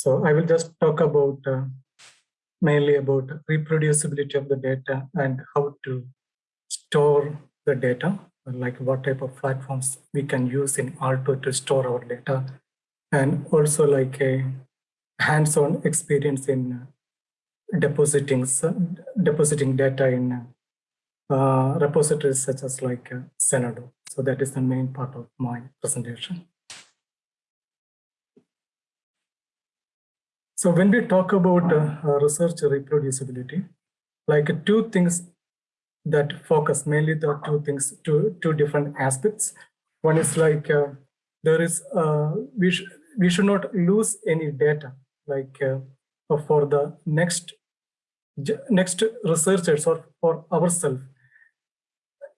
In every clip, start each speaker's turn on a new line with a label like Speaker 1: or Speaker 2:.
Speaker 1: So I will just talk about uh, mainly about reproducibility of the data and how to store the data, like what type of platforms we can use in Aalto to store our data, and also like a hands-on experience in depositing depositing data in uh, repositories such as like uh, Zenodo. So that is the main part of my presentation. So when we talk about uh, research reproducibility, like two things that focus mainly the two things, two two different aspects. One is like uh, there is uh, we sh we should not lose any data like uh, for the next next researchers or for ourselves.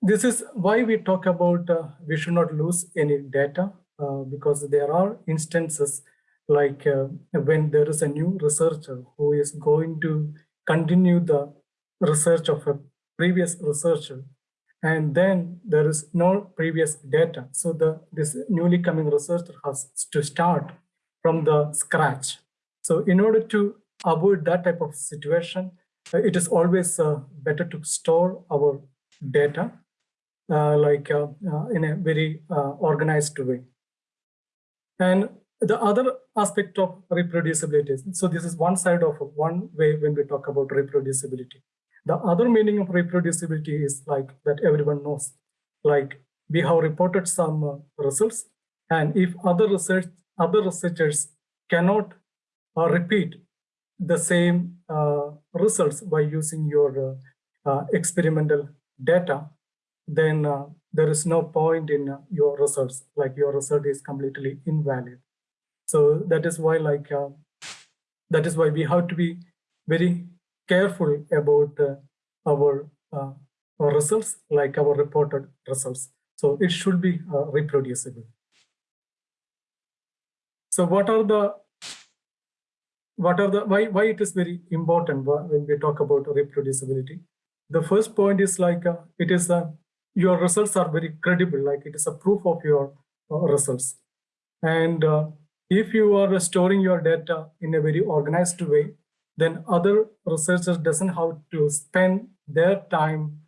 Speaker 1: This is why we talk about uh, we should not lose any data uh, because there are instances like uh, when there is a new researcher who is going to continue the research of a previous researcher and then there is no previous data. So the this newly coming researcher has to start from the scratch. So in order to avoid that type of situation uh, it is always uh, better to store our data uh, like uh, uh, in a very organized way. And the other aspect of reproducibility, so this is one side of one way when we talk about reproducibility. The other meaning of reproducibility is like that everyone knows, like we have reported some uh, results, and if other research other researchers cannot uh, repeat the same uh, results by using your uh, uh, experimental data, then there is no point in your results, like your result is completely invalid. So that is why like, uh, that is why we have to be very careful about uh, our, uh, our results, like our reported results. So it should be uh, reproducible. So what are the, what are the, why, why it is very important when we talk about reproducibility? The first point is like, uh, it is, uh, your results are very credible, like it is a proof of your results. And if you are storing your data in a very organized way, then other researchers doesn't have to spend their time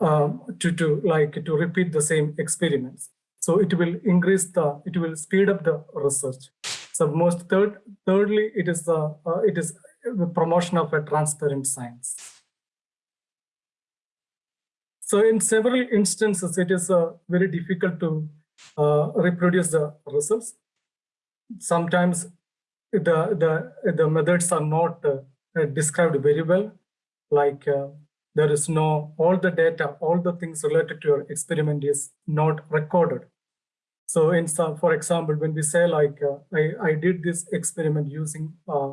Speaker 1: um, to, to like to repeat the same experiments. So it will increase the, it will speed up the research. So most third, thirdly, it is the, uh, it is the promotion of a transparent science. So in several instances, it is uh, very difficult to uh, reproduce the results sometimes the the the methods are not uh, described very well. Like uh, there is no all the data all the things related to your experiment is not recorded. So in some for example when we say like uh, i i did this experiment using uh,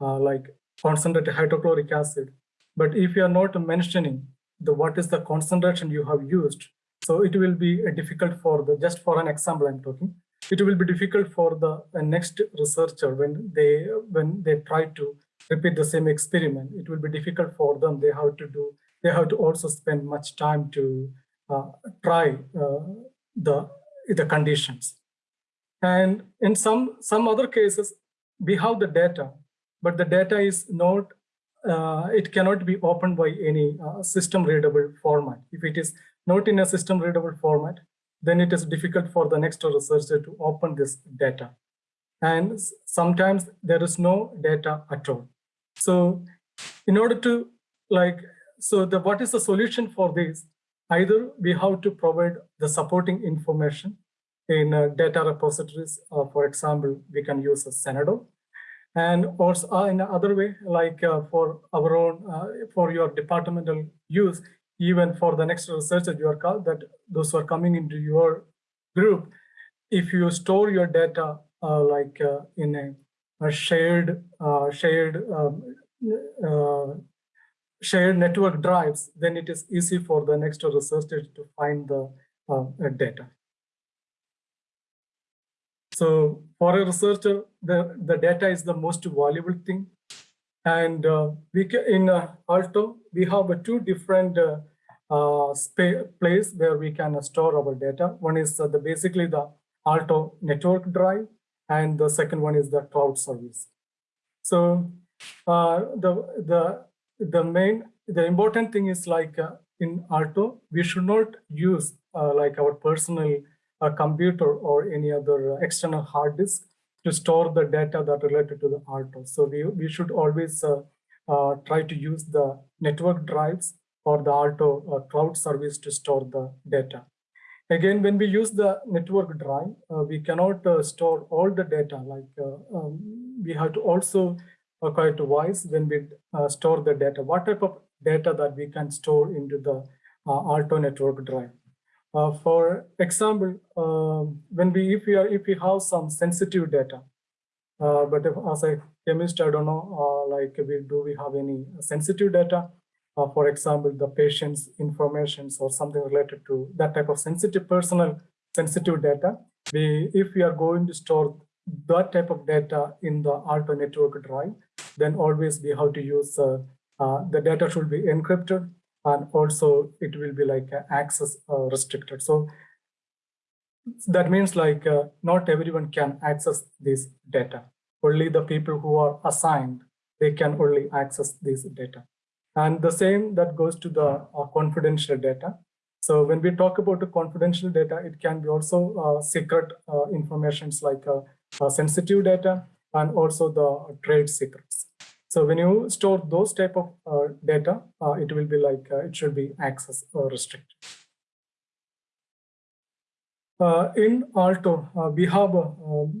Speaker 1: uh, like concentrated hydrochloric acid. But if you are not mentioning the what is the concentration you have used so it will be uh, difficult for the just for an example i'm talking it will be difficult for the next researcher when they when they try to repeat the same experiment. It will be difficult for them. They have to do they have to also spend much time to uh, try uh, the the conditions. And in some some other cases we have the data but the data is not uh, it cannot be opened by any uh, system readable format. If it is not in a system readable format then it is difficult for the next researcher to open this data. And sometimes there is no data at all. So in order to like, so the what is the solution for this? Either we have to provide the supporting information in uh, data repositories. Uh, for example, we can use a Zenodo. And also uh, in another way, like uh, for our own, uh, for your departmental use, even for the next research that you are called, that those who are coming into your group, if you store your data uh, like uh, in a, a shared uh, shared um, uh, shared network drives, then it is easy for the next researcher to find the uh, data. So for a researcher, the, the data is the most valuable thing. And uh, we can, in Aalto, we have two different uh, place where we can store our data. One is uh, the basically the Aalto network drive, and the second one is the cloud service. So uh, the the the main the important thing is like uh, in Aalto, we should not use uh, like our personal uh, computer or any other external hard disk to store the data that related to the Aalto. So we, we should always try to use the network drives or the Aalto uh, cloud service to store the data. Again, when we use the network drive, we cannot store all the data. Like um, we have to also quite wise when we store the data. What type of data that we can store into the uh, Aalto network drive. Uh, for example, um, when we if we are if we have some sensitive data, uh, but if, as a chemist, I don't know, like we do we have any sensitive data? For example, the patient's informations or something related to that type of sensitive personal sensitive data. We if we are going to store that type of data in the Aalto network drive, then always we have to use uh, uh, the data should be encrypted and also it will be like access uh, restricted. So that means like uh, not everyone can access this data. Only the people who are assigned, they can only access this data. And the same that goes to the uh, confidential data. So when we talk about the confidential data, it can be also uh, secret uh, informations like sensitive data and also the trade secrets. So when you store those type of uh, data, uh, it will be like uh, it should be access or restricted. Uh, in Aalto, uh, we have uh,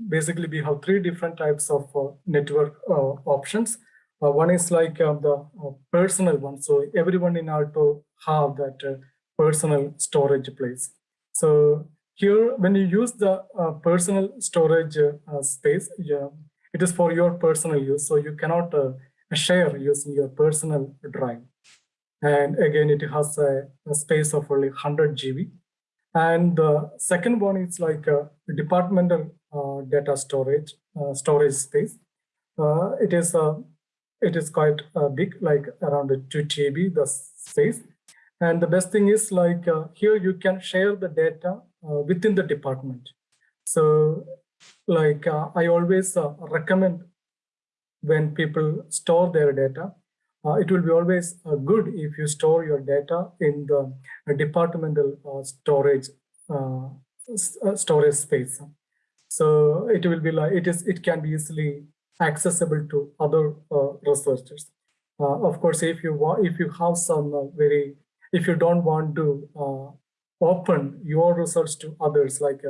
Speaker 1: basically we have three different types of network options. One is like the personal one. So everyone in Aalto have that personal storage place. So here, when you use the personal storage space, yeah, it is for your personal use. So you cannot uh, share using your personal drive. And again, it has a, a space of only 100 GB. And the second one is like a departmental uh, data storage, uh, storage space. Uh, it is uh, it is quite uh, big, like around 2 TB, the space. And the best thing is like uh, here you can share the data within the department. So like uh, I always uh, recommend when people store their data, uh, it will be always uh, good if you store your data in the departmental uh, storage uh, storage space. So it will be like it is. It can be easily accessible to other researchers. of course, if you if you have some very, if you don't want to open your research to others, like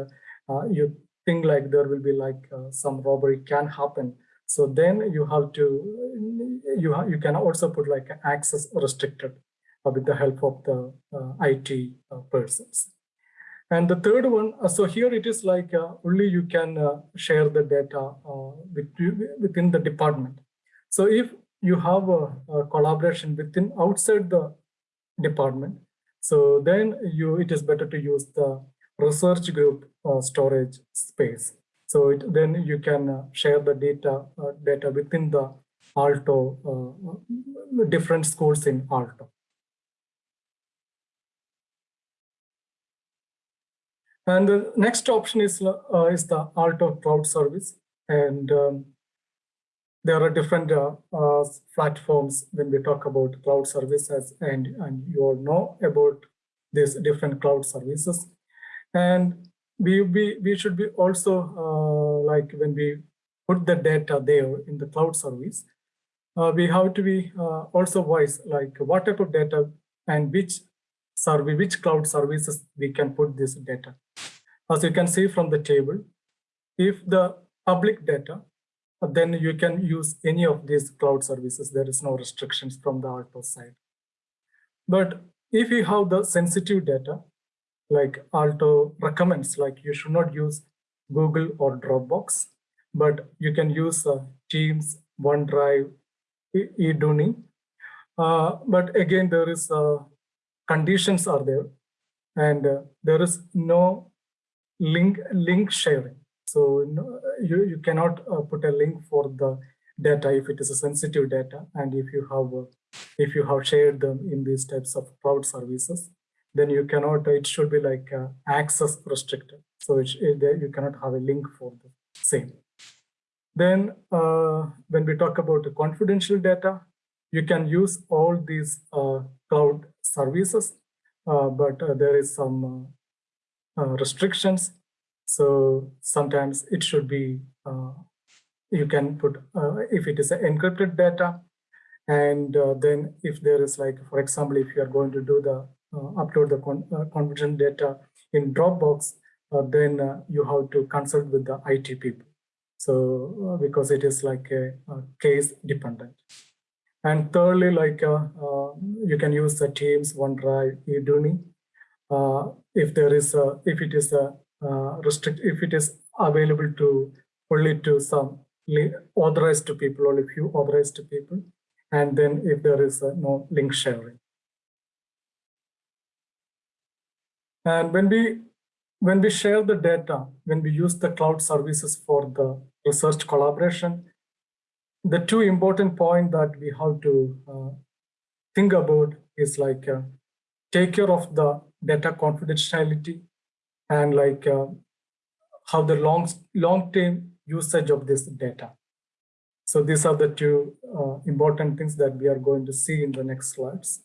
Speaker 1: you think like there will be like uh, some robbery can happen. So then you have to, you, ha you can also put like access restricted uh, with the help of the uh, IT uh, persons. And the third one, uh, so here it is like uh, only you can share the data with, within the department. So if you have a, a collaboration within outside the department, so then you it is better to use the research group uh, storage space. So it, then you can uh, share the data uh, data within the Aalto, uh, different schools in Aalto. And the next option is, uh, is the Aalto Cloud Service. And um, there are different uh, uh, platforms when we talk about cloud services and, and you all know about these different cloud services. And we, we, we should be also uh, like when we put the data there in the cloud service, uh, we have to be uh, also wise, like what type of data and which survey, which cloud services we can put this data. As you can see from the table, if the public data, then you can use any of these cloud services. There is no restrictions from the Aalto side. But if you have the sensitive data, like Aalto recommends, like you should not use Google or Dropbox, but you can use uh, Teams, OneDrive, Eduuni. Uh, but again, there is uh, conditions are there, and uh, there is no link link sharing. So you you cannot uh, put a link for the data if it is a sensitive data, and if you have uh, if you have shared them in these types of cloud services, then you cannot, it should be like uh, access restricted. So it, it, you cannot have a link for the same. Then uh, when we talk about the confidential data, you can use all these uh, cloud services, uh, but there is some Uh, restrictions. So sometimes it should be, uh, you can put, uh, if it is encrypted data, and then if there is like, for example, if you are going to do the upload the con confidential data in Dropbox, then you have to consult with the IT people. So because it is like a, a case dependent. And thirdly, like uh, uh, you can use the Teams, OneDrive, Eduuni. Uh, if there is, a, if it is a restrict, if it is available to only to some authorized to people, only few authorized to people, and then if there is no link sharing. And when we when we share the data, when we use the cloud services for the research collaboration, the two important point that we have to uh, think about is like uh, take care of the data confidentiality and like uh, how the long long term usage of this data. So these are the two uh, important things that we are going to see in the next slides.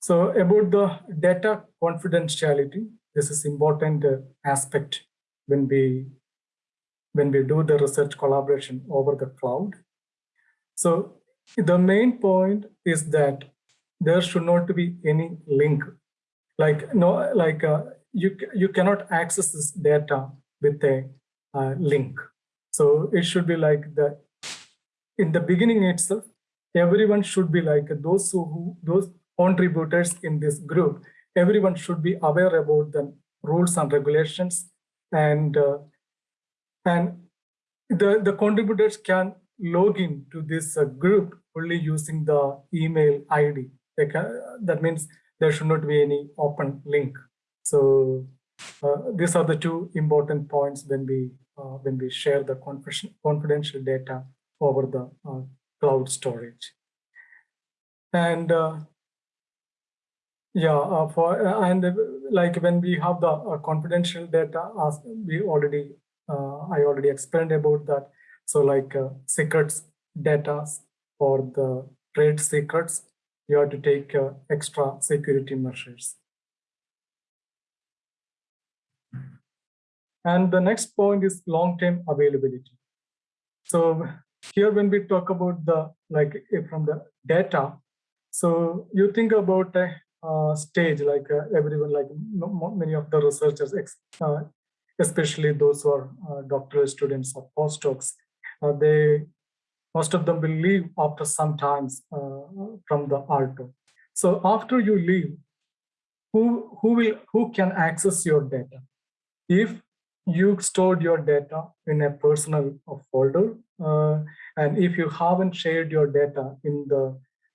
Speaker 1: So about the data confidentiality, this is important uh, aspect when we when we do the research collaboration over the cloud. So the main point is that there should not be any link. Like no, like uh, you you cannot access this data with a uh, link. So it should be like the in the beginning itself, everyone should be like those who those contributors in this group. Everyone should be aware about the rules and regulations, and uh, and the the contributors can log in to this uh, group only using the email ID. that means there should not be any open link. So uh, these are the two important points when we uh, when we share the confidential data over the uh, cloud storage. And uh, yeah, uh, for and like when we have the confidential data, as we already I already explained about that so like uh, secrets data for the trade secrets, you have to take uh, extra security measures. And the next point is long-term availability. So here when we talk about the like from the data, so you think about a stage like uh, everyone like many of the researchers, uh, especially those who are uh, doctoral students or postdocs, uh, they most of them will leave after some times uh, from the Aalto. So after you leave, who who will who can access your data? If you stored your data in a personal folder, uh, and if you haven't shared your data in the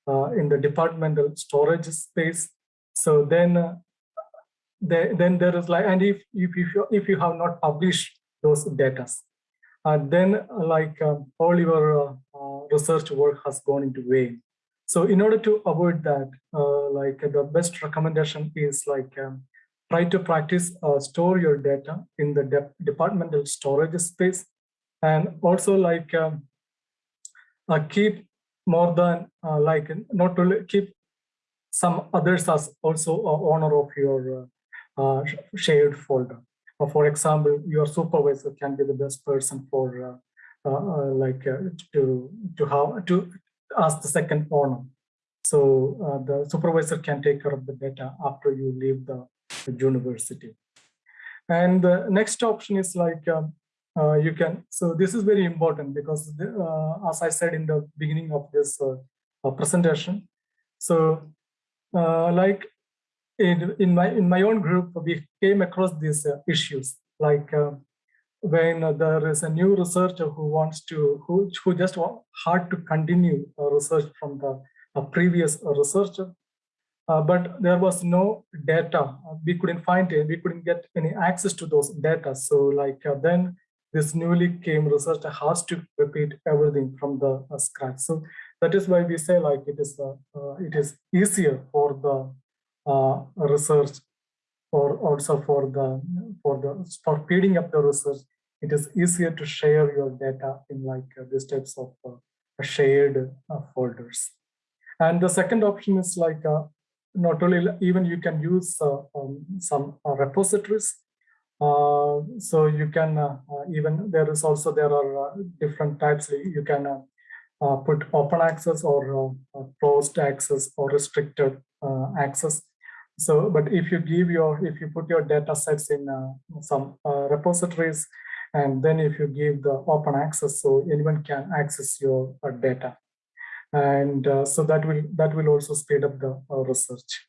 Speaker 1: uh, in the departmental storage space, so then uh, then there is like, and if if if you, if you have not published those data, and then like um, all your uh, research work has gone into vain. So in order to avoid that, uh, like the best recommendation is like um, try to practice uh, store your data in the de departmental storage space and also like um, uh, keep more than uh, like not to keep some others as also owner of your uh, shared folder for example, your supervisor can be the best person for uh, uh, uh, like to to how to ask the second owner. So the supervisor can take care of the data after you leave the, the university. And the next option is like um, uh, you can, so this is very important because the, uh, as I said in the beginning of this uh, presentation, so like in, in my in my own group, we came across these uh, issues like uh, when uh, there is a new researcher who wants to who who just want, hard to continue research from the previous researcher, uh, but there was no data. We couldn't find it. We couldn't get any access to those data. So like uh, then this newly came researcher has to repeat everything from the uh, scratch. So that is why we say like it is it is easier for the uh, research or also for the for the for speeding up the research it is easier to share your data in like uh, these types of uh, shared uh, folders. And the second option is like uh, not only even you can use uh, um, some repositories. so you can even there is also there are different types you can put open access or closed access or restricted access so, but if you give your, if you put your data sets in uh, some uh, repositories, and then if you give the open access, so anyone can access your uh, data. And uh, so that will that will also speed up the uh, research.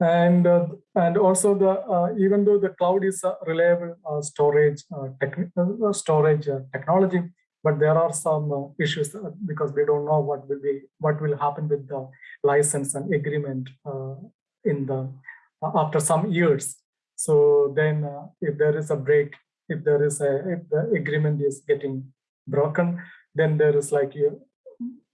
Speaker 1: And uh, and also the even though the cloud is a reliable storage technical storage technology, but there are some issues because we don't know what will be what will happen with the license and agreement in the uh, after some years. So then uh, if there is a break, if there is a, if the agreement is getting broken, then there is like you,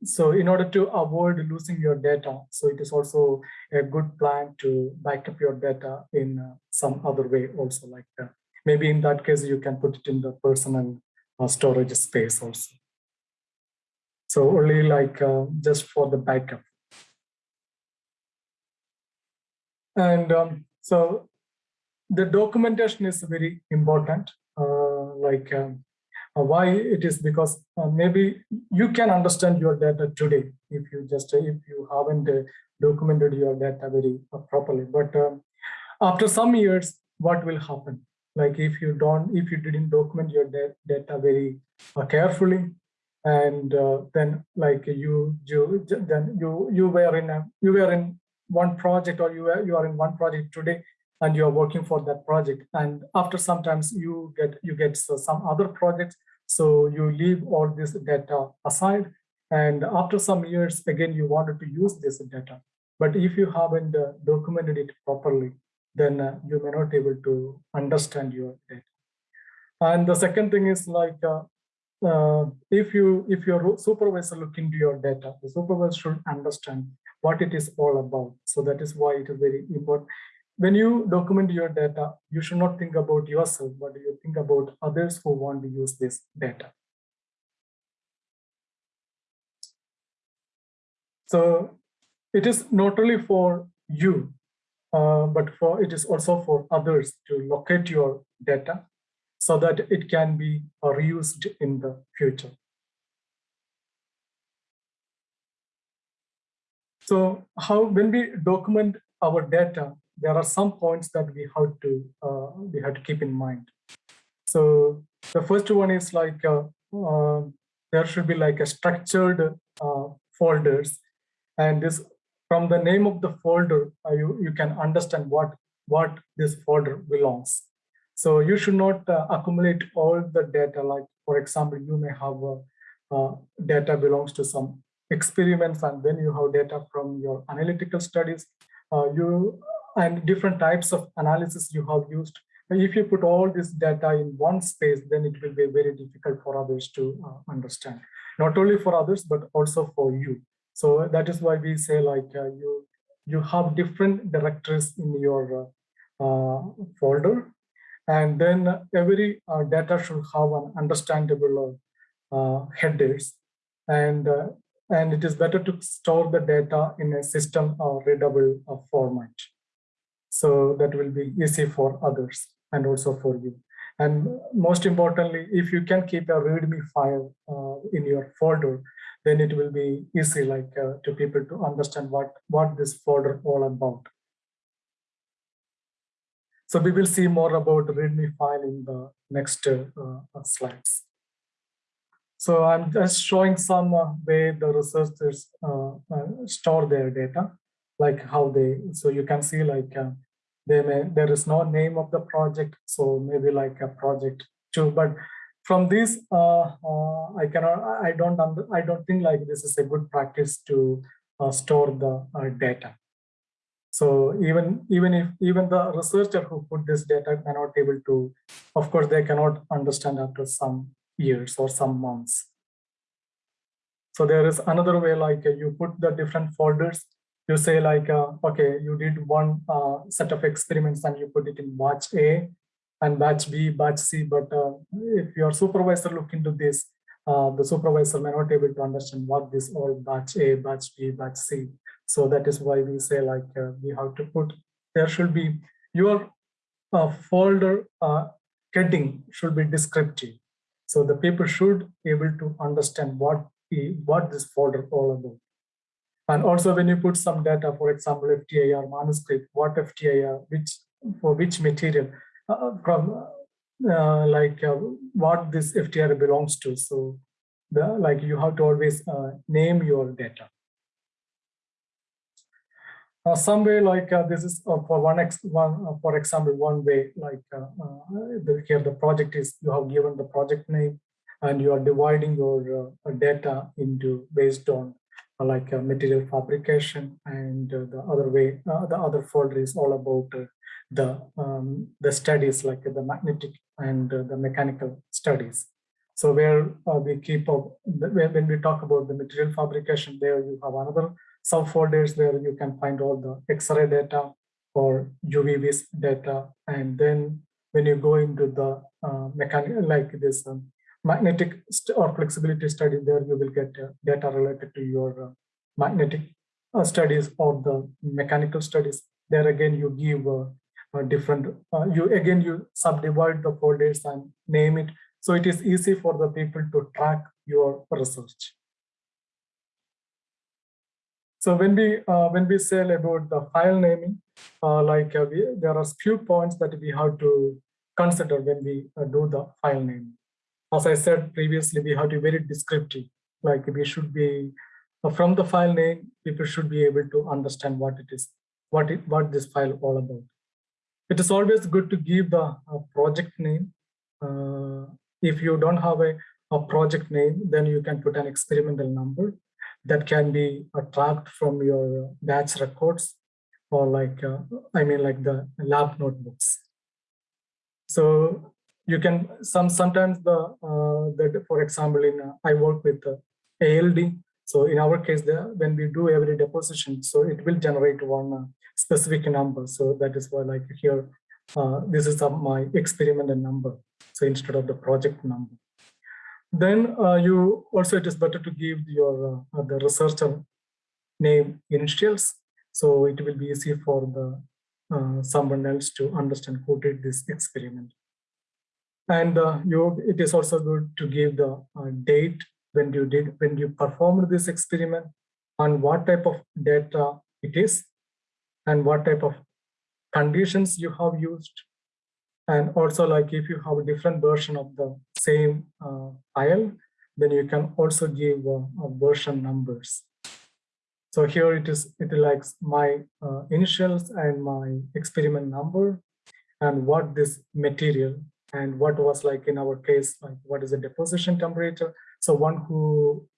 Speaker 1: so in order to avoid losing your data, so it is also a good plan to back up your data in uh, some other way also like that. Maybe in that case, you can put it in the personal uh, storage space also. So only like uh, just for the backup. And um, so the documentation is very important, uh, like um, uh, why it is because uh, maybe you can understand your data today if you just, if you haven't uh, documented your data very uh, properly. But um, after some years, what will happen? Like if you don't, if you didn't document your data very uh, carefully, and then like you, you, then you, you were in a, you were in one project or you are, you are in one project today and you are working for that project. And after sometimes you get you get some other projects so you leave all this data aside. And after some years again you wanted to use this data. But if you haven't uh, documented it properly then uh, you may not able to understand your data. And the second thing is like uh, uh, if you if your supervisor look into your data the supervisor should understand what it is all about. So that is why it is very important. When you document your data, you should not think about yourself, but you think about others who want to use this data. So it is not only for you, uh, but for it is also for others to locate your data so that it can be uh, reused in the future. So how when we document our data, there are some points that we have to uh, we have to keep in mind. So the first one is like uh, uh, there should be like a structured uh, folders, and this from the name of the folder uh, you you can understand what what this folder belongs. So you should not uh, accumulate all the data. Like for example, you may have data belongs to some experiments and then you have data from your analytical studies uh, you and different types of analysis you have used. If you put all this data in one space then it will be very difficult for others to uh, understand. Not only for others but also for you. So that is why we say like uh, you you have different directories in your uh, uh, folder. And then every uh, data should have an understandable headers. And and it is better to store the data in a system or readable uh, format. So that will be easy for others and also for you. And most importantly, if you can keep a README file uh, in your folder, then it will be easy like uh, to people to understand what, what this folder all about. So we will see more about README file in the next uh, uh slides. So I'm just showing some uh, way the researchers uh, uh, store their data, like how they, so you can see like uh, they may, there is no name of the project, so maybe like a project two, but from this, uh, I cannot, I don't, I don't think like this is a good practice to store the data. So even even if even the researcher who put this data cannot able to, of course, they cannot understand after some years or some months. So there is another way like you put the different folders. You say like, uh, okay, you did one uh, set of experiments and you put it in batch A. and batch B, batch C. But uh, if your supervisor look into this, uh, the supervisor may not able to understand what this all batch A, batch B, batch C. So that is why we say like uh, we have to put, there should be your uh, folder heading should be descriptive. So the people should be able to understand what, the, what this folder all about. And also when you put some data, for example, FTIR manuscript, what FTIR, which for which material, uh, from uh, like uh, what this FTIR belongs to. So the like you have to always uh, name your data. Uh, some way like uh, this is uh, for one ex one uh, for example one way like uh, the, here the project is you have given the project name and you are dividing your data into based on like material fabrication and the other way the other folder is all about the um, the studies like the magnetic and the mechanical studies. So where we keep up when we talk about the material fabrication there you have another subfolders where you can find all the X-ray data or UV data. And then when you go into the uh, mechanical, like this um, magnetic or flexibility study, there you will get uh, data related to your uh, magnetic uh, studies or the mechanical studies. There again, you give uh, different, uh, you again, you subdivide the folders and name it. So it is easy for the people to track your research. So when we uh, when we say about the file naming, uh, like uh, we, there are few points that we have to consider when we uh, do the file name. As I said previously, we have to be very descriptive. Like we should be uh, from the file name, people should be able to understand what it is, what it, what this file all about. It is always good to give the uh, project name. if you don't have a, a project name, then you can put an experimental number that can be tracked from your batch records or like, uh, I mean like the lab notebooks. So you can, some sometimes the, uh, the for example, in uh, I work with uh, ALD. So in our case, the, when we do every deposition, so it will generate one uh, specific number. So that is why like here, uh, this is my experimental number. So instead of the project number. Then uh, you also it is better to give your uh, the researcher name initials, so it will be easy for the uh, someone else to understand who did this experiment. And uh, you, it is also good to give the uh, date when you did when you performed this experiment, and what type of data it is, and what type of conditions you have used, and also like if you have a different version of the same uh, file, then you can also give uh, version numbers. So here it is, it likes my uh, initials and my experiment number and what this material and what was like in our case, like what is the deposition temperature. So one who,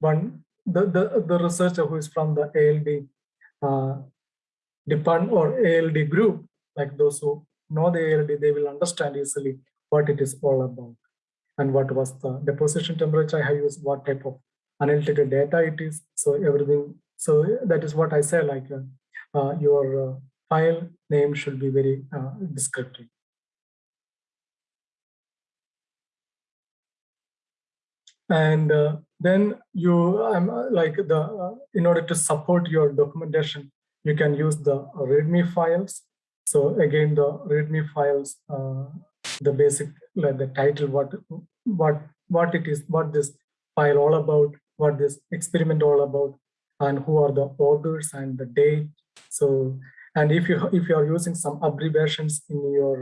Speaker 1: one, the, the, the researcher who is from the ALD uh, department or ALD group, like those who know the ALD, they will understand easily what it is all about and what was the deposition temperature I used, what type of analytical data it is. So everything, so that is what I say, like uh, uh, your uh, file name should be very uh, descriptive. And uh, then you, um, like the, in order to support your documentation, you can use the README files so again, the README files, the basic, like the title, what, what, what it is, what this file all about, what this experiment all about, and who are the authors and the date. So, and if you if you are using some abbreviations in your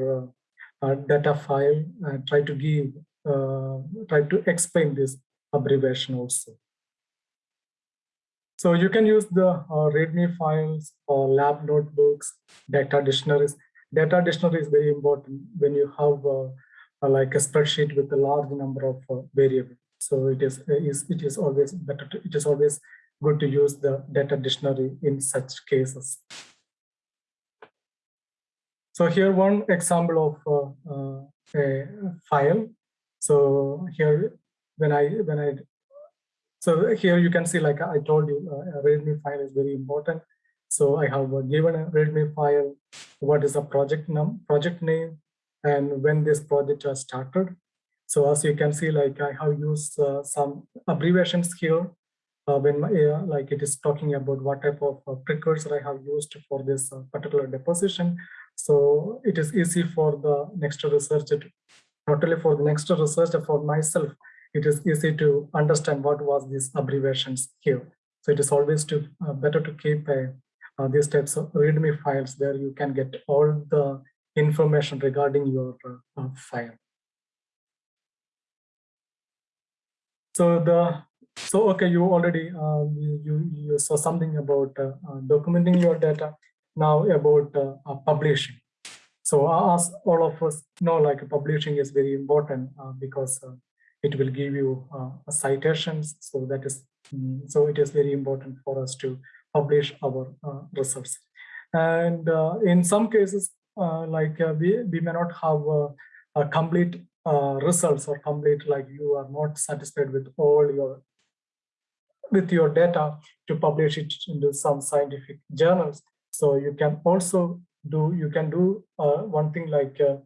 Speaker 1: uh, uh, data file, uh, try to give, uh, try to explain this abbreviation also. So you can use the uh, README files or lab notebooks, data dictionaries. Data dictionary is very important when you have uh, like a spreadsheet with a large number of uh, variables. So it is, is it is always better. To, it is always good to use the data dictionary in such cases. So here one example of uh, uh, a file. So here when I when I so here you can see, like I told you, uh, a README file is very important. So I have given a README file. What is the project num project name? And when this project has started. So as you can see, like I have used uh, some abbreviations here uh, when uh, like it is talking about what type of uh, precursor I have used for this uh, particular deposition. So it is easy for the next researcher, to, not only for the next researcher, for myself, it is easy to understand what was these abbreviations here. So it is always to uh, better to keep these types of README files where you can get all the information regarding your uh, file. So the so okay, you already uh, you you saw something about uh, uh, documenting your data. Now about publishing. So as all of us know, like publishing is very important because it will give you citations. So that is um, so it is very important for us to publish our results. And in some cases, like we we may not have a complete uh, results or complete like you are not satisfied with all your with your data to publish it into some scientific journals. So you can also do, you can do uh, one thing like, uh,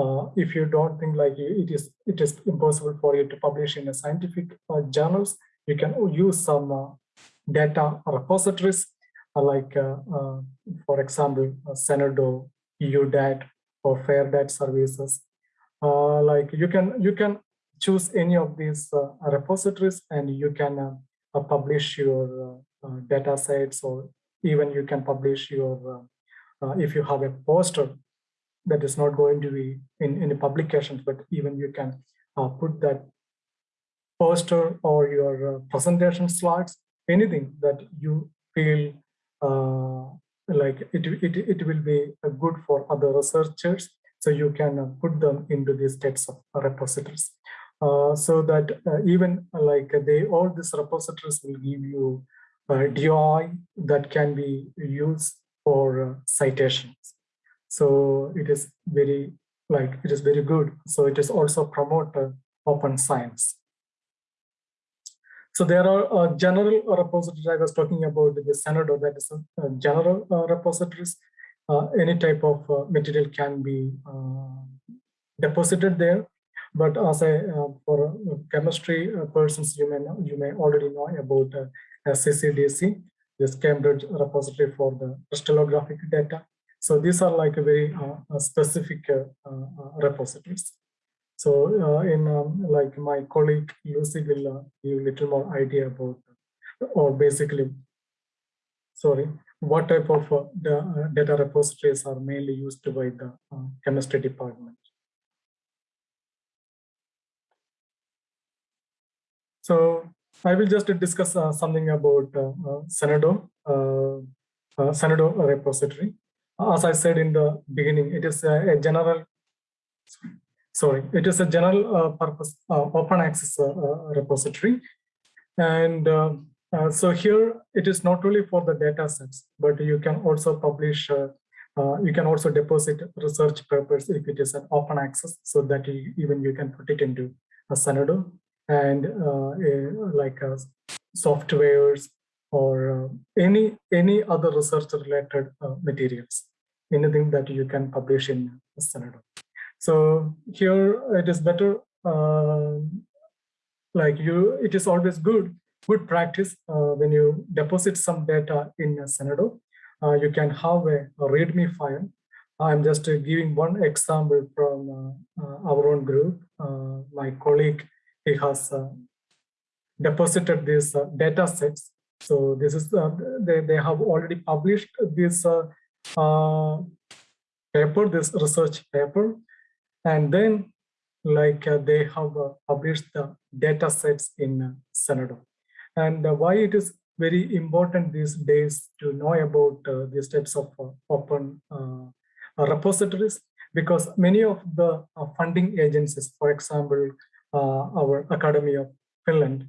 Speaker 1: uh, if you don't think like it is, it is impossible for you to publish in a scientific uh, journals, you can use some uh, data repositories uh, like, for example, Zenodo, EUDAT, or Fair Fairdata services. Uh, like you can, you can choose any of these uh, repositories and you can uh, uh, publish your uh, uh, data sets or even you can publish your, if you have a poster that is not going to be in any publications, but even you can put that poster or your presentation slides, anything that you feel like it, it, it will be good for other researchers so you can put them into these types of repositories. Uh, so that uh, even uh, like they all these repositories will give you uh, DOI that can be used for citations. So it is very like it is very good. So it is also promote open science. So there are uh, general repositories. I was talking about the Zenodo, that is a, a general uh, repositories. Uh, any type of material can be deposited there. But as a uh, for uh, chemistry uh, persons, you may know, you may already know about CCDC, this Cambridge repository for the crystallographic data. So these are like a very specific repositories. So uh, in um, like my colleague Lucy will uh, give a little more idea about, or basically, sorry, what type of uh, the, data repositories are mainly used by the chemistry department. So I will just discuss uh, something about uh, uh, uh, uh, repository. As I said in the beginning, it is a, a general, sorry, it is a general uh, purpose uh, open access uh, uh, repository. And so here it is not only for the data sets, but you can also publish, you can also deposit research papers if it is an open access so that you, even you can put it into a Zenodo and uh, eh, like uh, softwares or uh, any any other research related materials, anything that you can publish in Zenodo. So here it is better, like you, it is always good good practice uh, when you deposit some data in Zenodo. Uh, you can have a, a README file. I'm just uh, giving one example from our own group. my colleague he has uh, deposited these uh, data sets. So this is uh, they, they have already published this paper, this research paper, and then like uh, they have uh, published the data sets in uh, Zenodo. And why it is very important these days to know about these types of open repositories, because many of the funding agencies, for example, uh, our Academy of Finland,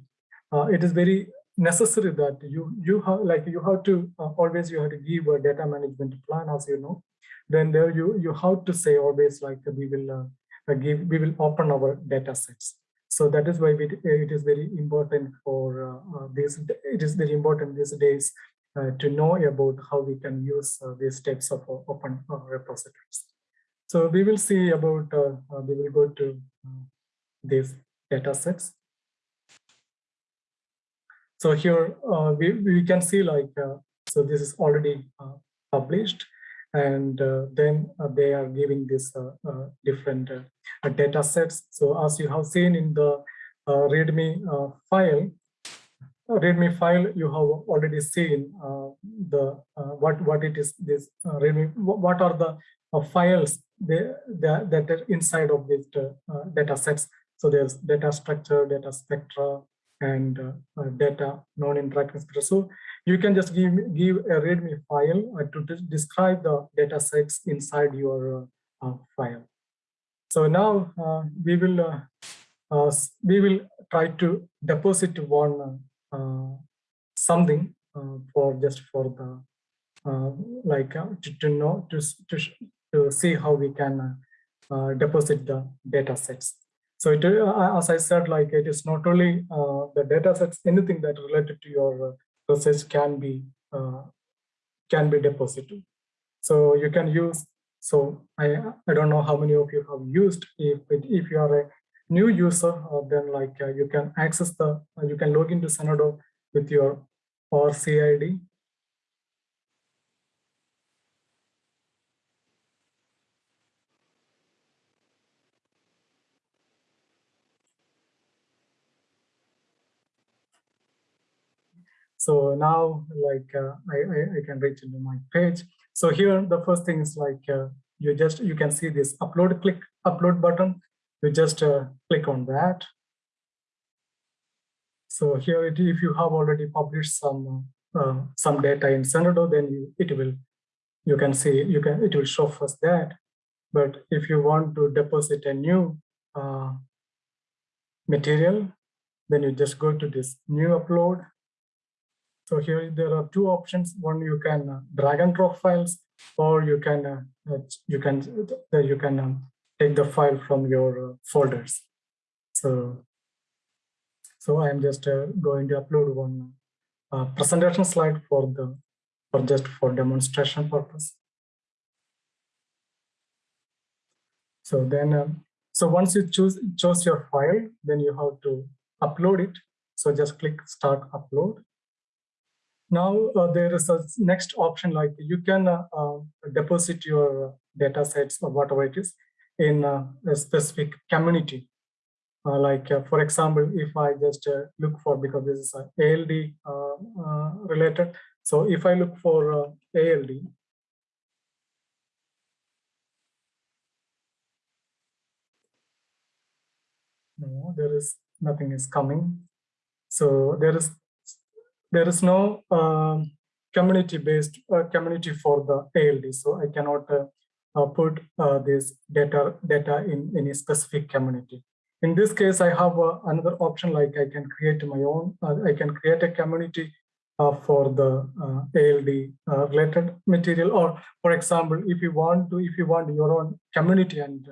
Speaker 1: uh, it is very necessary that you you have like you have to uh, always you have to give a data management plan as you know. Then there you you have to say always like we will uh, give we will open our data sets. So that is why we, it is very important for uh, uh, this it is very important these days to know about how we can use these types of open repositories. So we will see about, uh, uh, we will go to uh, these data sets. So here uh, we, we can see like, uh, so this is already uh, published and then they are giving this different data sets. So as you have seen in the README file, readme file you have already seen uh, the uh, what what it is this uh, readme what are the files they, that are inside of these data sets so there's data structure data spectra and uh, uh, data non-interacting. So you can just give, give a README file uh, to describe the data sets inside your file. So now we will we will try to deposit one something for just for the uh, like uh, to, to, know to, to, to see how we can uh, deposit the data sets so it, uh, as I said, like it is not only uh, the data sets, anything that related to your uh, research can be can be deposited. So you can use. So I I don't know how many of you have used. If if you are a new user, then like you can access the you can log into Zenodo with your ORCID So now like uh, I, I, I, can reach into my page. So here the first thing is like uh, you just you can see this upload click upload button. You just uh, click on that. So here it, if you have already published some uh, some data in Zenodo, then you, it will you can see you can it will show first that. But if you want to deposit a new uh, material, then you just go to this new upload so here there are two options. One you can uh, drag and drop files, or you can uh, you can you can um, take the file from your uh, folders. So so I am just going to upload one presentation slide for the for just for demonstration purpose. So then um, so once you choose choose your file, then you have to upload it. So just click start upload now uh, there is a next option like you can uh, uh, deposit your uh, data sets or whatever it is in uh, a specific community. Uh, like for example, if I just look for because this is ALD related. So if I look for ALD, no, there is nothing is coming. So there is there is no um, community-based uh, community for the ALD, so I cannot uh, uh, put uh, this data data in any specific community. In this case, I have uh, another option like I can create my own. Uh, I can create a community for the ALD related material, or for example, if you want to, if you want your own community, and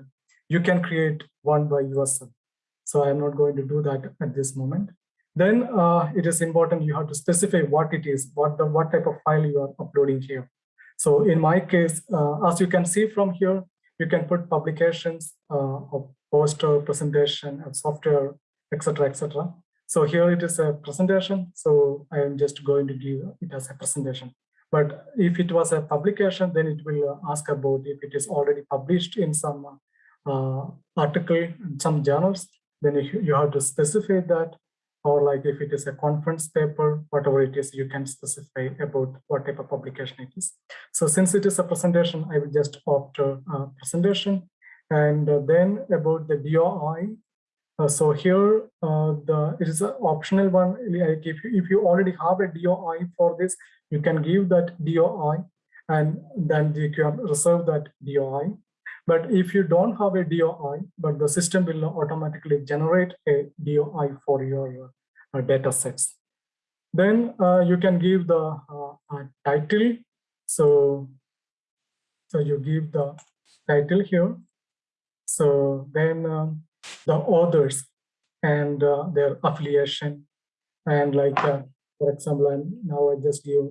Speaker 1: you can create one by yourself. So I'm not going to do that at this moment then uh, it is important you have to specify what it is, what the what type of file you are uploading here. So in my case, uh, as you can see from here, you can put publications uh, of poster, presentation, and software, etc., etc. So here it is a presentation. So I am just going to give it as a presentation. But if it was a publication, then it will ask about if it is already published in some uh, article, some journals, then you, you have to specify that or like if it is a conference paper, whatever it is, you can specify about what type of publication it is. So since it is a presentation, I will just opt a uh, presentation. And uh, then about the DOI. Uh, so here, uh, the it is an optional one. Like if you, if you already have a DOI for this, you can give that DOI and then you can reserve that DOI. But if you don't have a DOI, but the system will automatically generate a DOI for your uh, data sets. Then uh, you can give the uh, title. So, so you give the title here. So then um, the authors and their affiliation and like, for example, I'm, now I just give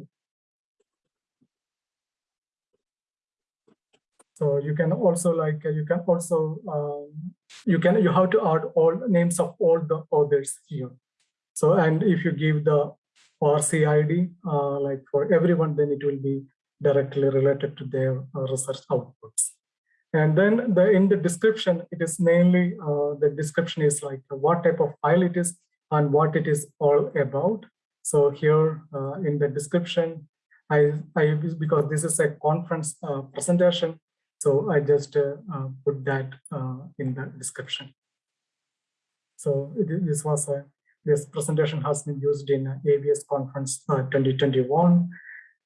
Speaker 1: So you can also like, uh, you can also, um, you can, you have to add all names of all the authors here. So, and if you give the ORCID, uh, like for everyone, then it will be directly related to their uh, research outputs. And then the in the description, it is mainly uh, the description is like what type of file it is and what it is all about. So here uh, in the description, I, I because this is a conference uh, presentation, so I just uh, uh, put that uh, in the description. So it, this was a this presentation has been used in AVS conference 2021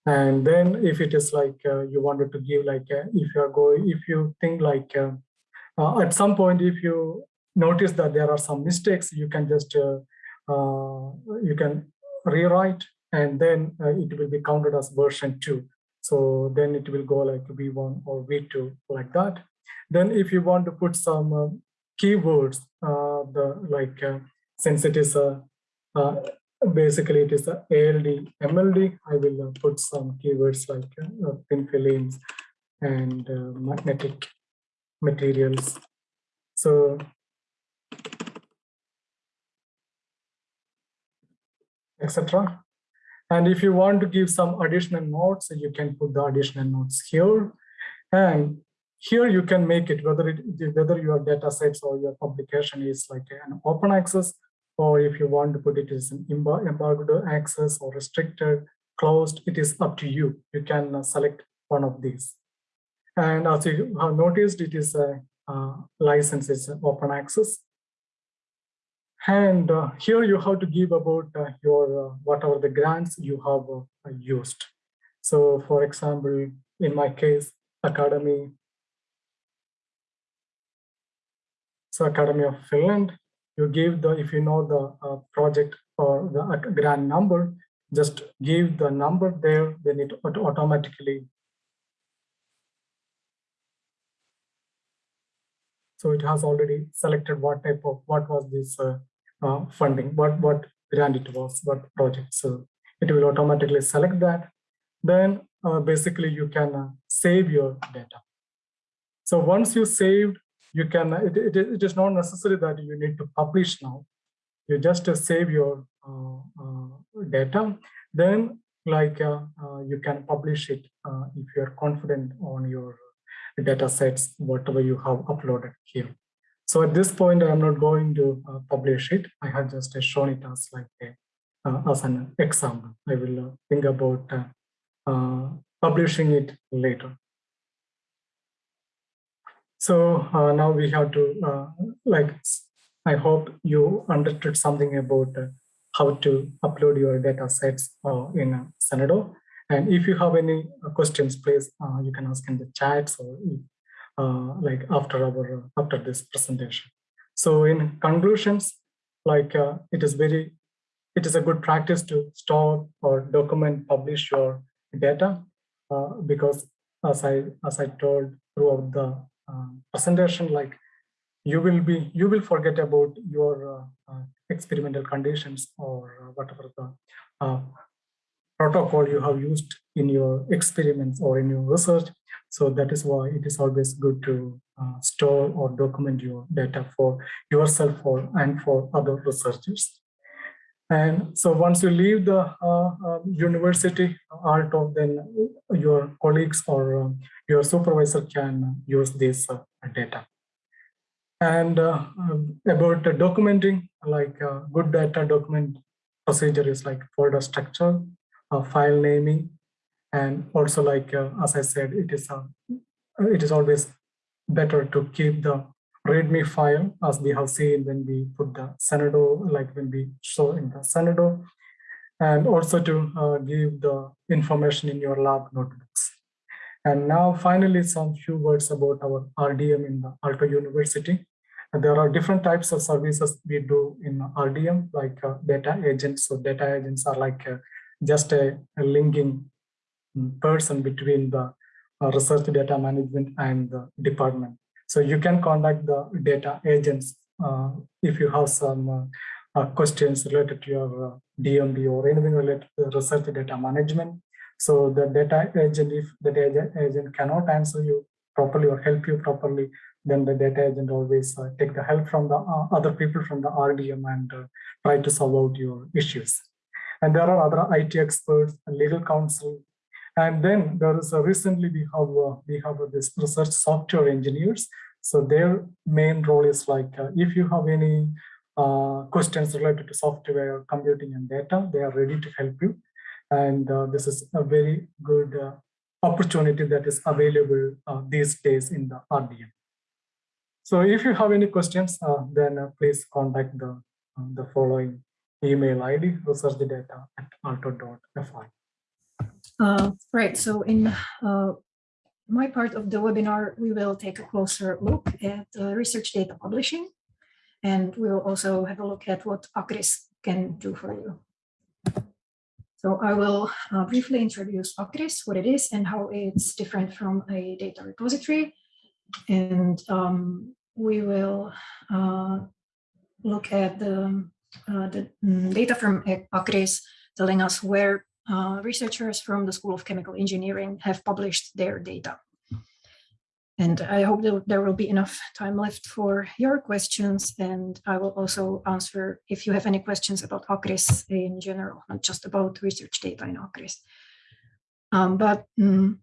Speaker 1: and then if it is like uh, you wanted to give like uh, if you are going if you think like uh, at some point if you notice that there are some mistakes you can just you can rewrite and then it will be counted as version 2 so then it will go like v1 or v2 like that then if you want to put some keywords the like since it is a basically it is a ALD, MLD. I will uh, put some keywords like uh, thin films and uh, magnetic materials. So etc. And if you want to give some additional notes, you can put the additional notes here. And here you can make it whether it whether your data sets or your publication is like an open access or if you want to put it as an embargoed access or restricted, closed, it is up to you. You can uh, select one of these. And as you have noticed, it is a uh, license is open access. And uh, here you have to give about uh, your uh, whatever the grants you have uh, used. So for example, in my case, Academy. So Academy of Finland, you give the, if you know the uh, project or the uh, grant number, just give the number there, then it automatically. So it has already selected what type of, what was this uh, uh, funding, what, what grant it was, what project. So it will automatically select that. Then uh, basically you can uh, save your data. So once you saved you can, it, it, it is not necessary that you need to publish now. You just uh, save your uh, uh, data, then like uh, uh, you can publish it uh, if you are confident on your data sets, whatever you have uploaded here. So at this point, I'm not going to publish it. I have just shown it as like a, as an example. I will think about publishing it later. So uh, now we have to, uh, like, I hope you understood something about uh, how to upload your data sets uh, in uh, Zenodo. And if you have any uh, questions, please, you can ask in the chats or like after our, after this presentation. So in conclusions, like it is very, it is a good practice to store or document, publish your data because as I, as I told throughout the um, presentation like you will be you will forget about your uh, uh, experimental conditions or uh, whatever the uh, protocol you have used in your experiments or in your research. So that is why it is always good to uh, store or document your data for yourself or and for other researchers. And so once you leave the uh, uh, university of then your colleagues or uh, your supervisor can use this uh, data. And uh, um, about documenting, like uh, good data document procedure is like folder structure, file naming, and also like, as I said, it is, it is always better to keep the readme file as we have seen when we put the Zenodo, like when we show in the Zenodo, and also to uh, give the information in your lab notebooks. And now finally, some few words about our RDM in the Aalto University. There are different types of services we do in RDM, like uh, data agents. So data agents are like uh, just a, a, linking person between the uh, research data management and the department. So you can contact the data agents uh, if you have some uh, uh questions related to your uh, DMP or anything related to research data management. So the data agent, if the data agent cannot answer you properly or help you properly, then the data agent always uh, take the help from the other people from the RDM and try to solve out your issues. And there are other IT experts, and legal counsel, and then there is a recently we have uh, we have this research software engineers. So their main role is like uh, if you have any uh, questions related to software, computing, and data, they are ready to help you. And this is a very good opportunity that is available these days in the RDM. So if you have any questions, uh, then uh, please contact the, uh, the following email ID, researchdata at aalto.fi.
Speaker 2: Uh, right, so in uh, my part of the webinar, we will take a closer look at uh, research data publishing, and we will also have a look at what ACRIS can do for you. So I will uh, briefly introduce ACRIS, what it is and how it's different from a data repository. And um, we will uh, look at the, uh, the mm, data from ACRIS telling us where uh, researchers from the School of Chemical Engineering have published their data. And I hope that there will be enough time left for your questions. And I will also answer if you have any questions about ACRIS in general, not just about research data in ACRIS. Um, but um,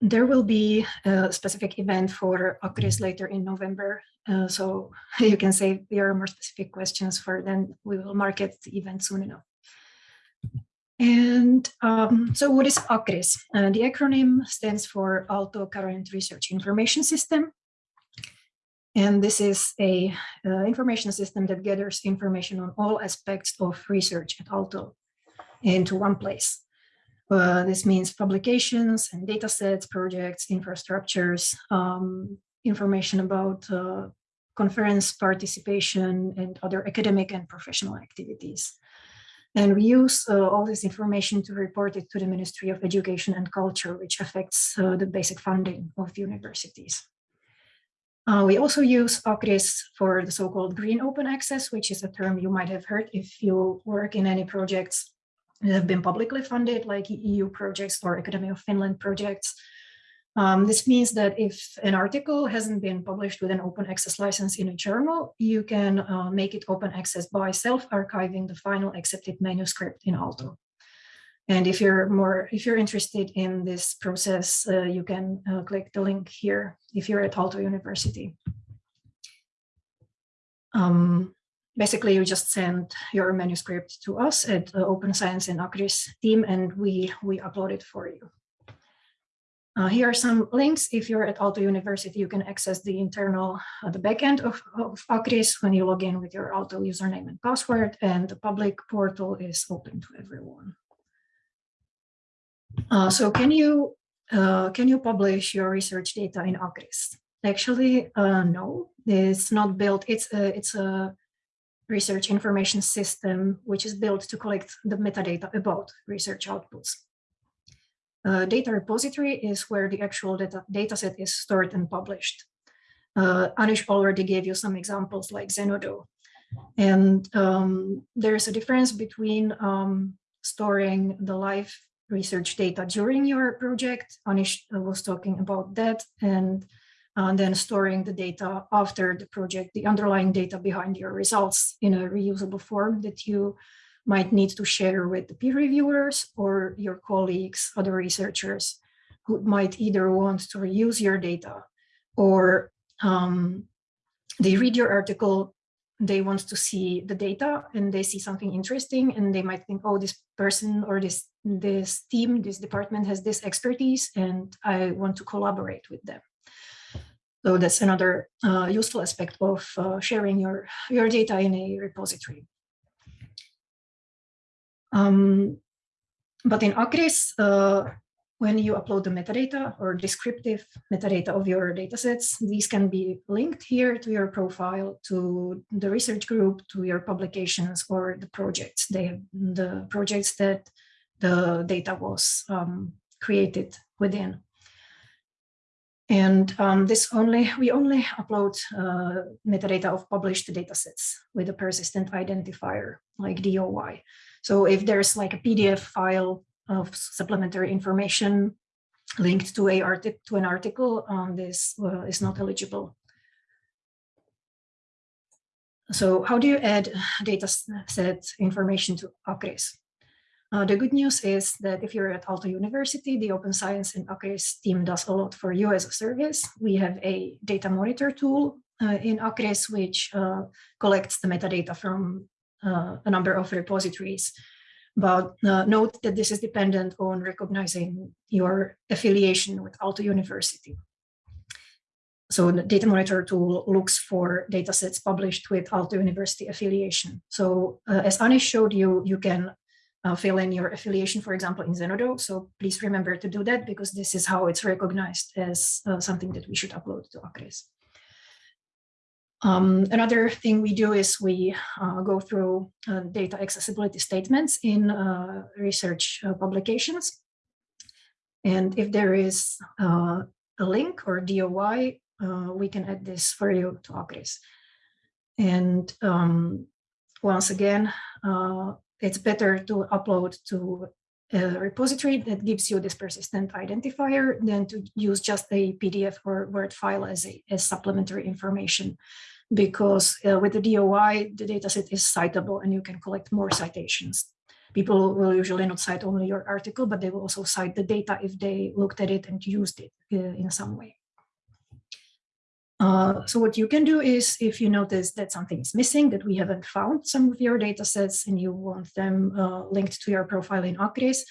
Speaker 2: there will be a specific event for ACRIS later in November. Uh, so you can say there are more specific questions for then we will market the event soon enough. And um, so what is ACRIS? Uh, the acronym stands for Aalto Current Research Information System. And this is a uh, information system that gathers information on all aspects of research at Aalto into one place. Uh, this means publications and data sets, projects, infrastructures, um, information about uh, conference participation and other academic and professional activities. And we use uh, all this information to report it to the Ministry of Education and Culture, which affects uh, the basic funding of universities. Uh, we also use ACRIS for the so-called green open access, which is a term you might have heard if you work in any projects have been publicly funded, like EU projects or Academy of Finland projects. Um, this means that if an article hasn't been published with an open access license in a journal, you can uh, make it open access by self-archiving the final accepted manuscript in Aalto. And if you're more, if you're interested in this process, uh, you can uh, click the link here if you're at Aalto University. Um, basically you just send your manuscript to us at Open Science and ACRIS team and we, we upload it for you. Uh, here are some links. If you're at Aalto University, you can access the internal, uh, the backend of, of ACRIS when you log in with your Aalto username and password, and the public portal is open to everyone. Uh, so can you uh, can you publish your research data in ACRIS? Actually, uh, no, it's not built. It's a, it's a research information system, which is built to collect the metadata about research outputs. Data repository is where the actual data, data set is stored and published. Uh, Anish already gave you some examples like Zenodo. And um, there's a difference between um, storing the live research data during your project. Anish was talking about that. And and then storing the data after the project, the underlying data behind your results in a reusable form that you might need to share with the peer reviewers or your colleagues, other researchers who might either want to reuse your data or um, they read your article, they want to see the data and they see something interesting and they might think, oh, this person or this, this team, this department has this expertise and I want to collaborate with them. So that's another uh, useful aspect of uh, sharing your, your data in a repository. Um, but in ACRIS, uh, when you upload the metadata or descriptive metadata of your datasets, these can be linked here to your profile, to the research group, to your publications or the projects. They the projects that the data was um, created within. And um, this only we only upload uh, metadata of published datasets with a persistent identifier like DOI. So if there's like a PDF file of supplementary information linked to a to an article, um, this uh, is not eligible. So how do you add data set information to ACRIS? Uh, the good news is that if you're at Aalto University, the Open Science and ACRIS team does a lot for you as a service. We have a data monitor tool uh, in ACRIS, which uh, collects the metadata from uh, a number of repositories. But uh, note that this is dependent on recognizing your affiliation with Aalto University. So the data monitor tool looks for data sets published with Aalto University affiliation. So uh, as Anish showed you, you can uh, fill in your affiliation, for example, in Zenodo. So please remember to do that because this is how it's recognized as uh, something that we should upload to ACRIS. Um, another thing we do is we uh, go through uh, data accessibility statements in uh, research uh, publications. And if there is uh, a link or DOI, uh, we can add this for you to ACRIS. And um, once again, it's better to upload to a repository that gives you this persistent identifier than to use just a PDF or Word file as, a, as supplementary information. Because uh, with the DOI, the dataset is citable and you can collect more citations. People will usually not cite only your article, but they will also cite the data if they looked at it and used it uh, in some way. Uh, so what you can do is if you notice that something is missing, that we haven't found some of your data sets and you want them uh, linked to your profile in ACRIS,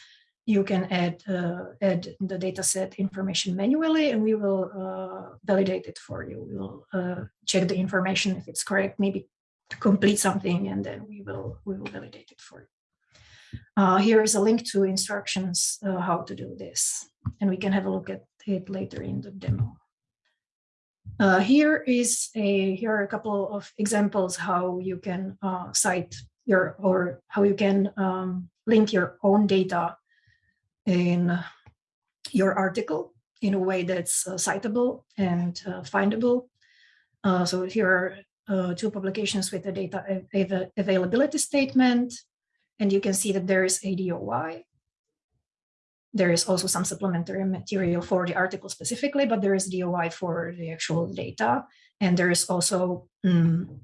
Speaker 2: you can add, uh, add the data set information manually and we will uh, validate it for you. We will uh, check the information if it's correct, maybe to complete something and then we will, we will validate it for you. here is a link to instructions how to do this and we can have a look at it later in the demo. Uh, here is a here are a couple of examples how you can uh, cite your or how you can um, link your own data in your article in a way that's uh, citable and uh, findable. Uh, so here are uh, two publications with the data av availability statement, and you can see that there is a DOI there is also some supplementary material for the article specifically, but there is DOI for the actual data. And there is also um,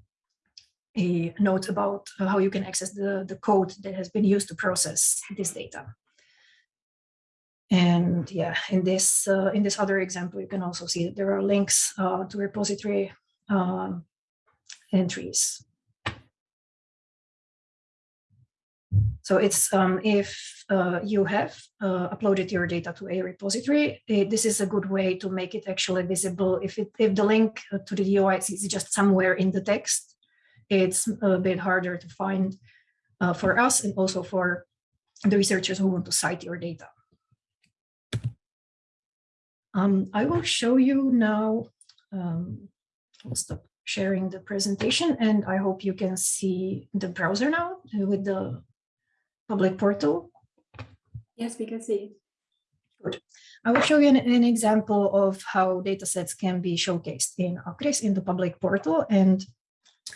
Speaker 2: a note about how you can access the, the code that has been used to process this data. And yeah, in this uh, in this other example, you can also see that there are links uh, to repository uh, entries. So it's um, if uh, you have uh, uploaded your data to a repository, it, this is a good way to make it actually visible. If it if the link uh, to the DOI is just somewhere in the text, it's a bit harder to find uh, for us and also for the researchers who want to cite your data. Um, I will show you now. Um, I'll stop sharing the presentation and I hope you can see the browser now with the public portal?
Speaker 3: Yes, we can see.
Speaker 2: Good. I will show you an, an example of how datasets can be showcased in ACRIS in the public portal. And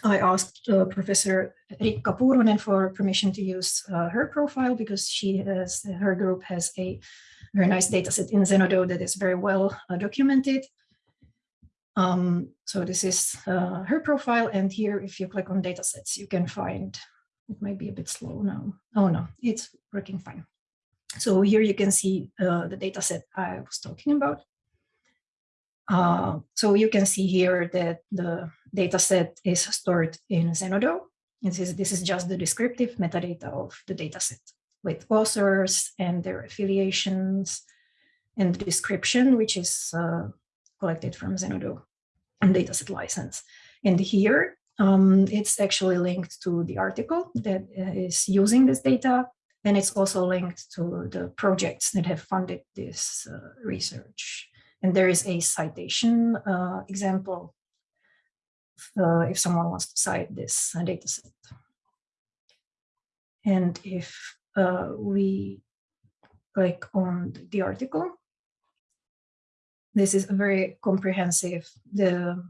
Speaker 2: I asked uh, Professor Riikka Puurunen for permission to use uh, her profile because she has, her group has a very nice dataset in Zenodo that is very well uh, documented. Um, so this is uh, her profile. And here, if you click on datasets, you can find it might be a bit slow now. Oh no, it's working fine. So here you can see uh, the data set I was talking about. Uh, so you can see here that the data set is stored in Zenodo. This is, this is just the descriptive metadata of the data set with authors and their affiliations and the description, which is uh, collected from Zenodo and dataset license. And here um, it's actually linked to the article that uh, using this data, and it's also linked to the projects that have funded this uh, research. And there is a citation uh, example uh, if someone wants to cite this uh, data set. And if uh, we click on the article, this is a very comprehensive, the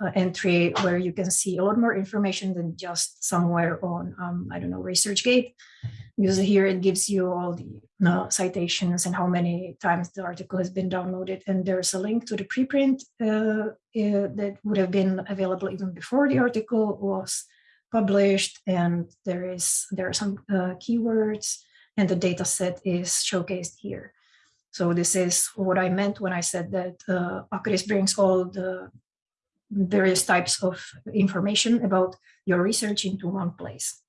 Speaker 2: uh, entry where you can see a lot more information than just somewhere on, um, I don't know, ResearchGate. Because here it gives you all the citations and how many times the article has been downloaded. And there's a link to the preprint uh, uh, that would have been available even before the article was published. And there is there are some uh, keywords and the data set is showcased here. So this is what I meant when I said that uh, brings all the various types of information about your research into one place.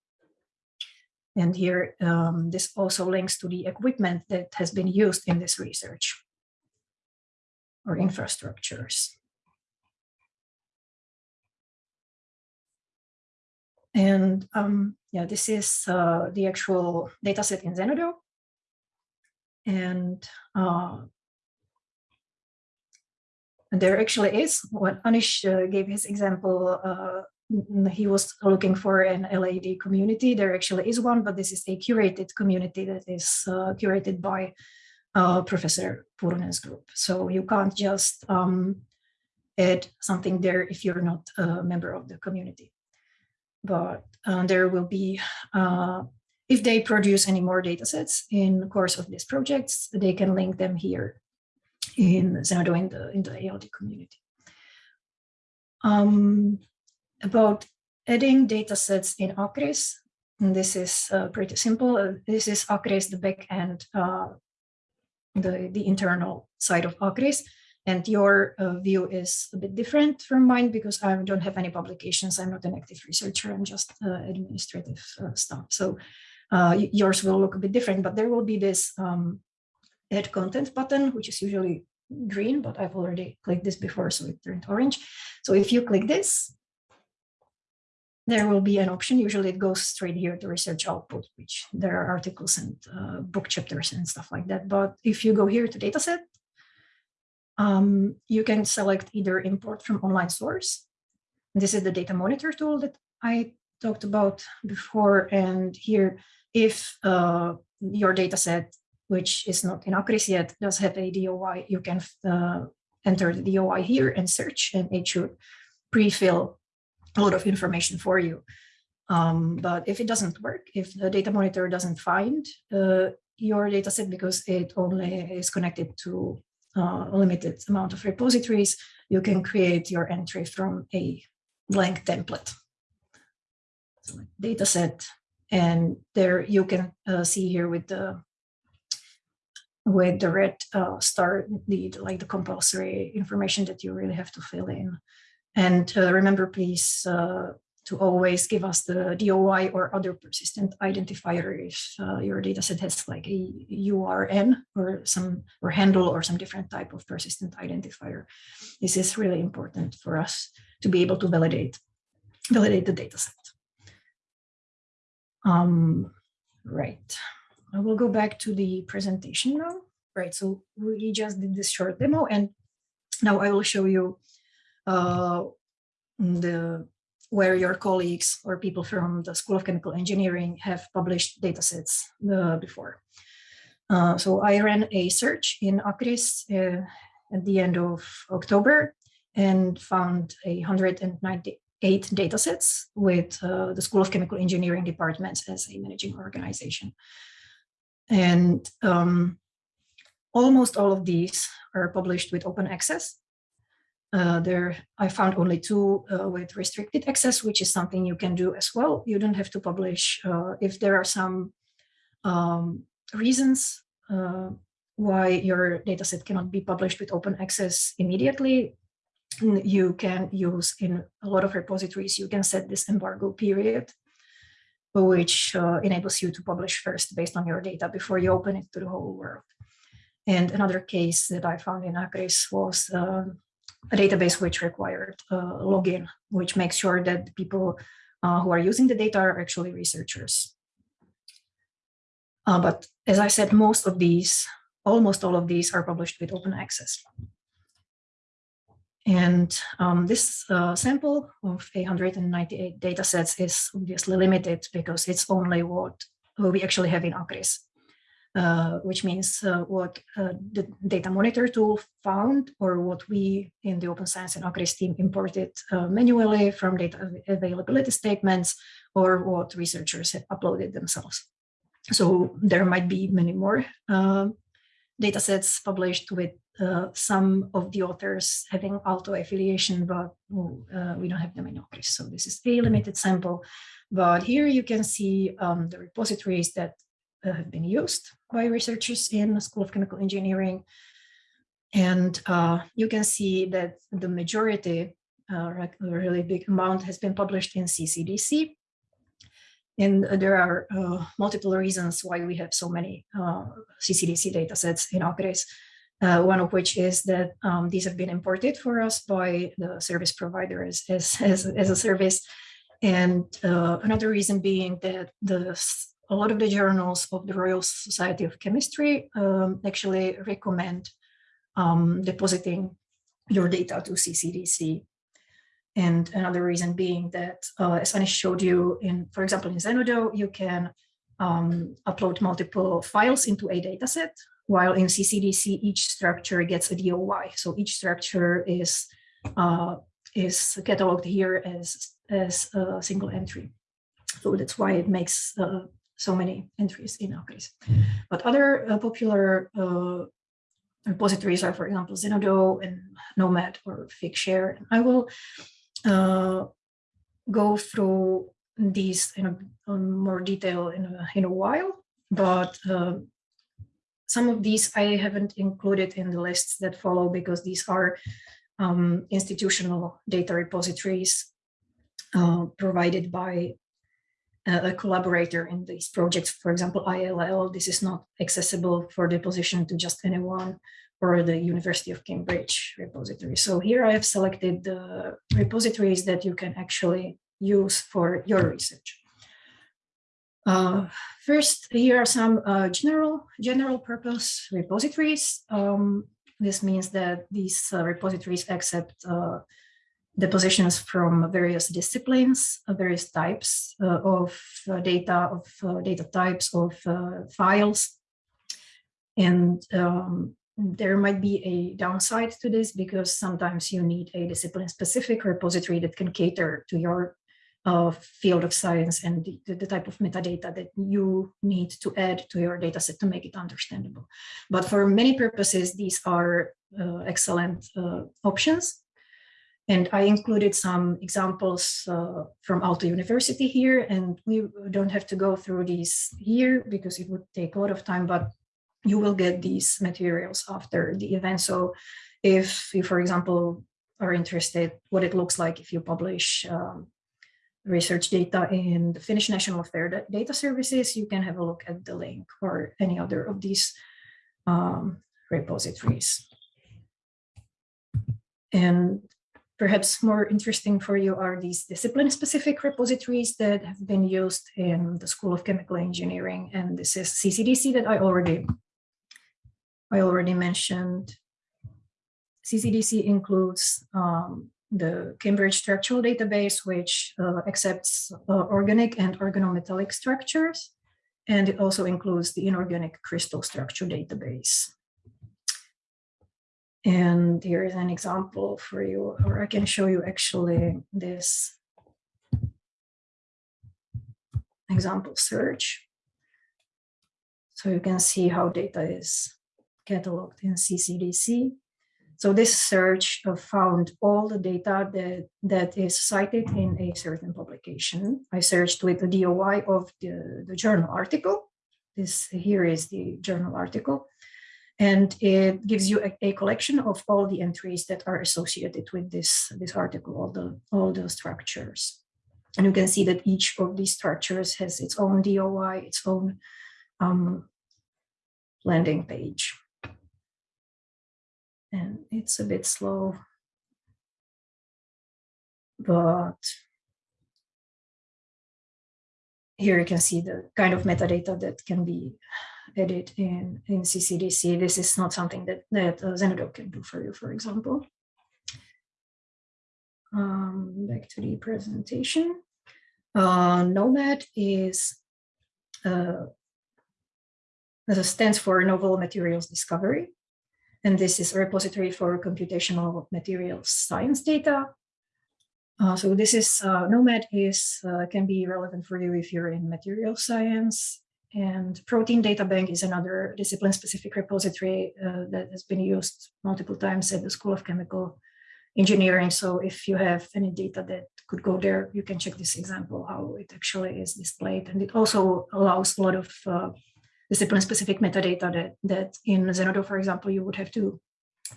Speaker 2: And here, um, this also links to the equipment that has been used in this research or infrastructures. And um, yeah, this is uh, the actual dataset in Zenodo. And uh, there actually is When Anish uh, gave his example. Uh, he was looking for an LAD community. There actually is one, but this is a curated community that is uh, curated by uh, Professor Puurunen's group. So you can't just um, add something there if you're not a member of the community. But uh, there will be, uh, if they produce any more data sets in the course of these projects, they can link them here in Zenodo in the, in the ALD community. Um, about adding data sets in ACRIS, and this is uh, pretty simple. Uh, this is ACRIS, the backend, uh, the, the internal side of ACRIS. And your uh, view is a bit different from mine because I don't have any publications. I'm not an active researcher. I'm just uh, administrative uh, stuff. So yours will look a bit different, but there will be this um, add content button, which is usually green, but I've already clicked this before, so it turned orange. So if you click this, there will be an option. Usually it goes straight here to research output, which there are articles and uh, book chapters and stuff like that. But if you go here to dataset, um, you can select either import from online source. This is the data monitor tool that I talked about before. And here, if uh, your dataset which is not in ACRIS yet, does have a DOI. You can uh, enter the DOI here and search, and it should pre-fill a lot of information for you. Um, but if it doesn't work, if the data monitor doesn't find uh, your dataset because it only is connected to uh, a limited amount of repositories, you can create your entry from a blank template. So dataset, and there you can uh, see here with the with the red uh, star, the like the compulsory information that you really have to fill in. And uh, remember, please, uh, to always give us the DOI or other persistent identifier if uh, your dataset has like a URN or some or handle or some different type of persistent identifier. This is really important for us to be able to validate validate the dataset. Um, right. I will go back to the presentation now. Right, so we just did this short demo and now I will show you uh, the where your colleagues or people from the School of Chemical Engineering have published datasets uh, before. Uh, so I ran a search in ACRIS uh, at the end of October and found a 198 datasets with uh, the School of Chemical Engineering departments as a managing organization. And um, almost all of these are published with open access. Uh, there, I found only two uh, with restricted access, which is something you can do as well. You don't have to publish uh, if there are some um, reasons uh, why your dataset cannot be published with open access immediately. You can use in a lot of repositories, you can set this embargo period which uh, enables you to publish first based on your data before you open it to the whole world. And another case that I found in ACRIS was uh, a database which required uh, login, which makes sure that people uh, who are using the data are actually researchers. Uh, but as I said, most of these, almost all of these are published with open access. And um, this uh, sample of 898 data sets is obviously limited because it's only what we actually have in ACRIS. uh, which means uh, what uh, the data monitor tool found or what we in the Open Science and ACRIS team imported uh, manually from data availability statements or what researchers have uploaded themselves. So there might be many more uh, data sets published with uh, some of the authors having Aalto affiliation, but uh, we don't have them in ACRIS. So this is a limited sample. But here you can see um, the repositories that uh, have been used by researchers in the School of Chemical Engineering. And uh, you can see that the majority, uh, a really big amount has been published in CCDC. And there are uh, multiple reasons why we have so many uh, CCDC datasets in ACRIS. Uh, one of which is that um, these have been imported for us by the service provider as, as, as, as a service. And uh, another reason being that the a lot of the journals of the Royal Society of Chemistry um, actually recommend um, depositing your data to CCDC. And another reason being that, uh, as Anish showed you, in for example, in Zenodo, you can um, upload multiple files into a dataset, while in CCDC, each structure gets a DOI. So each structure is uh, is cataloged here as, as a single entry. So that's why it makes uh, so many entries in our case. But other uh, popular uh, repositories are, for example, Zenodo and Nomad or Figshare. I will uh, go through these in a, more detail in a, in a while, but uh, some of these I haven't included in the lists that follow because these are um, institutional data repositories uh, provided by a collaborator in these projects. For example, ILL, this is not accessible for deposition to just anyone or the University of Cambridge repository. So here I have selected the repositories that you can actually use for your research. Uh, first, here are some uh, general general purpose repositories. Um, this means that these uh, repositories accept uh, depositions from various disciplines, uh, various types uh, of data, of data types, of files. And um, there might be a downside to this because sometimes you need a discipline-specific repository that can cater to your uh, field of science and the, the, type of metadata that you need to add to your dataset to make it understandable. But for many purposes, these are excellent options. And I included some examples uh, from Aalto University here, and we don't have to go through these here because it would take a lot of time, but you will get these materials after the event. So if you, for example, are interested what it looks like if you publish um, research data in the Finnish National Fairdata Services, you can have a look at the link or any other of these um, repositories. And Perhaps more interesting for you are these discipline-specific repositories that have been used in the School of Chemical Engineering, and this is CCDC that I already, I already mentioned. CCDC includes um, the Cambridge Structural Database, which uh, accepts uh, organic and organometallic structures, and it also includes the Inorganic Crystal Structure Database. And here is an example for you, or I can show you actually this example search. So you can see how data is cataloged in CCDC. So this search found all the data that, that is cited in a certain publication. I searched with the DOI of the, the journal article. This here is the journal article. And it gives you a, a, collection of all the entries that are associated with this, this article, all the, all the structures. And you can see that each of these structures has its own DOI, its own um, landing page. And it's a bit slow, but here you can see the kind of metadata that can be edit in, in CCDC. This is not something that, that uh, Zenodo can do for you, for example. Um, back to the presentation. Uh, Nomad is uh, stands for Novel Materials Discovery. And this is a repository for computational materials science data. Uh, so this is uh, Nomad is uh, can be relevant for you if you're in material science. And Protein Data Bank is another discipline-specific repository uh, that has been used multiple times at the School of Chemical Engineering. So if you have any data that could go there, you can check this example, how it actually is displayed. And it also allows a lot of uh, discipline-specific metadata that, that in Zenodo, for example, you would have to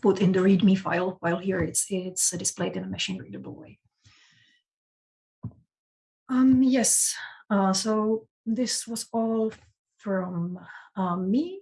Speaker 2: put in the README file, while here it's, it's displayed in a machine-readable way. Um, yes, uh, so this was all from um, me.